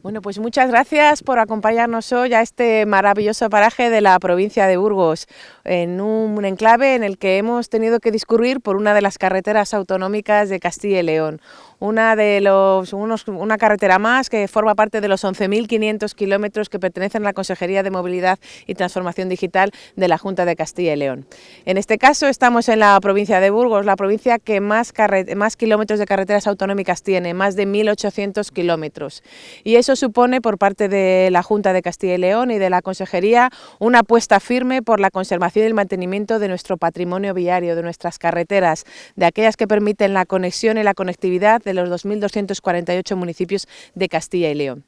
Bueno, pues muchas gracias por acompañarnos hoy a este maravilloso paraje de la provincia de Burgos, en un enclave en el que hemos tenido que discurrir por una de las carreteras autonómicas de Castilla y León, una, de los, unos, una carretera más que forma parte de los 11.500 kilómetros que pertenecen a la Consejería de Movilidad y Transformación Digital de la Junta de Castilla y León. En este caso estamos en la provincia de Burgos, la provincia que más, más kilómetros de carreteras autonómicas tiene, más de 1.800 kilómetros. Y eso supone por parte de la Junta de Castilla y León y de la Consejería una apuesta firme por la conservación y el mantenimiento de nuestro patrimonio viario, de nuestras carreteras, de aquellas que permiten la conexión y la conectividad de los 2.248 municipios de Castilla y León.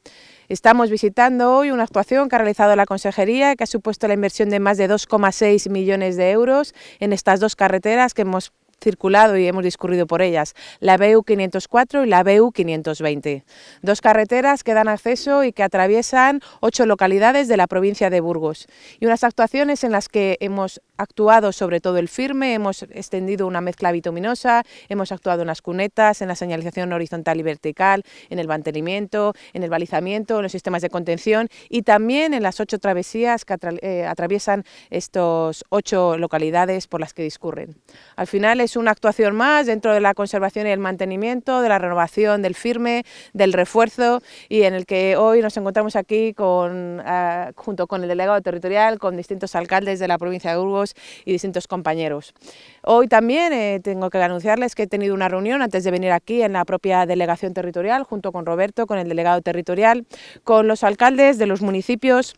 Estamos visitando hoy una actuación que ha realizado la Consejería, que ha supuesto la inversión de más de 2,6 millones de euros en estas dos carreteras que hemos circulado y hemos discurrido por ellas, la BU 504 y la BU 520. Dos carreteras que dan acceso y que atraviesan ocho localidades de la provincia de Burgos. Y unas actuaciones en las que hemos actuado sobre todo el firme, hemos extendido una mezcla bituminosa, hemos actuado en las cunetas, en la señalización horizontal y vertical, en el mantenimiento, en el balizamiento, en los sistemas de contención y también en las ocho travesías que eh, atraviesan estos ocho localidades por las que discurren. Al final es una actuación más dentro de la conservación y el mantenimiento, de la renovación del firme, del refuerzo y en el que hoy nos encontramos aquí con, ah, junto con el delegado territorial, con distintos alcaldes de la provincia de Burgos y distintos compañeros. Hoy también eh, tengo que anunciarles que he tenido una reunión antes de venir aquí en la propia delegación territorial, junto con Roberto, con el delegado territorial, con los alcaldes de los municipios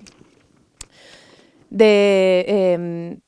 de em,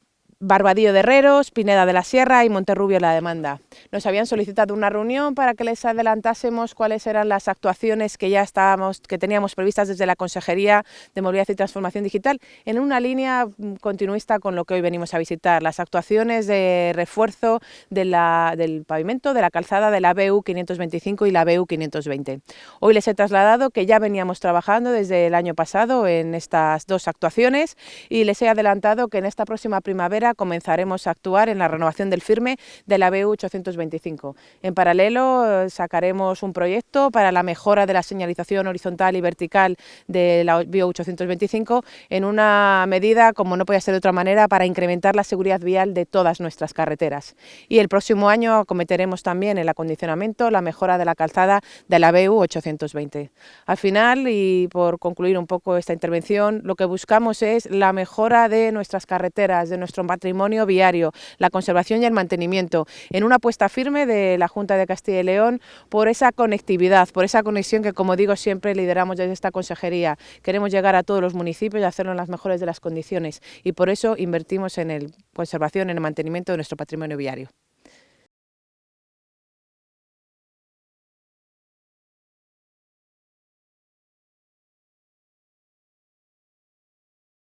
Barbadillo de Herreros, Pineda de la Sierra y Monterrubio la demanda. Nos habían solicitado una reunión para que les adelantásemos cuáles eran las actuaciones que ya estábamos, que teníamos previstas desde la Consejería de Movilidad y Transformación Digital, en una línea mm, continuista con lo que hoy venimos a visitar, las actuaciones de refuerzo del pavimento, de la calzada de la BU 525 y la BU 520. Hoy les he trasladado que ya veníamos trabajando desde el año pasado en estas dos actuaciones y les he adelantado que en esta próxima primavera comenzaremos a actuar en la renovación del firme de la BU 825. En paralelo sacaremos un proyecto para la mejora de la señalización horizontal y vertical de la BU 825 en una medida, como no podía ser de otra manera, para incrementar la seguridad vial de todas nuestras carreteras. Y el próximo año acometeremos también el acondicionamiento, la mejora de la calzada de la BU 820. Al final, y por concluir un poco esta intervención, lo que buscamos es la mejora de nuestras carreteras, de nuestro patrimonio viario, la conservación y el mantenimiento, en una apuesta firme de la Junta de Castilla y León por esa conectividad, por esa conexión que, como digo, siempre lideramos desde esta consejería. Queremos llegar a todos los municipios y hacerlo en las mejores de las condiciones y por eso invertimos en la conservación, en el mantenimiento de nuestro patrimonio viario.